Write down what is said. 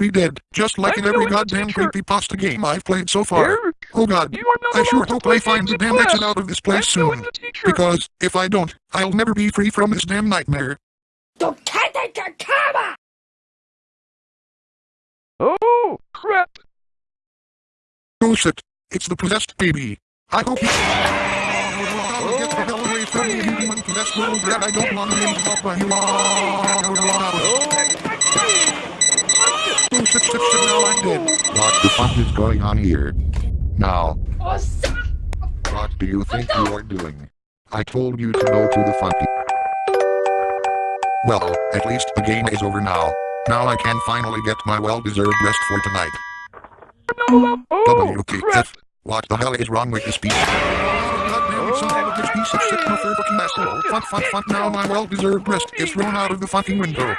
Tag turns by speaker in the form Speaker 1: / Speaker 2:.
Speaker 1: be dead, just like in
Speaker 2: I'm
Speaker 1: every goddamn
Speaker 2: teach her.
Speaker 1: creepypasta game I've played so far.
Speaker 2: Eric,
Speaker 1: Oh god,
Speaker 2: you are
Speaker 1: I sure hope I find the damn exit out of this place
Speaker 2: I'm
Speaker 1: soon.
Speaker 2: to teach her.
Speaker 1: Because, if I don't, I'll never be free from this damn nightmare.
Speaker 2: Oh, crap.
Speaker 1: Oh shit, it's the possessed baby. I hope you... Oh, get the hell away from me, you human possessed little brat. I don't want to be involved by you. Oh shit, shit, shit, now I'm dead. What the fuck is going on here? Now, what do you think you are doing? I told you to go to the funky. Well, at least the game is over now. Now I can finally get my well-deserved rest for tonight.
Speaker 2: Oh,
Speaker 1: WTF. What the hell is wrong with this piece? Of a piece of shit, motherfucking asshole. Fuck, fuck, fuck, now my well-deserved rest is thrown out of the fucking window.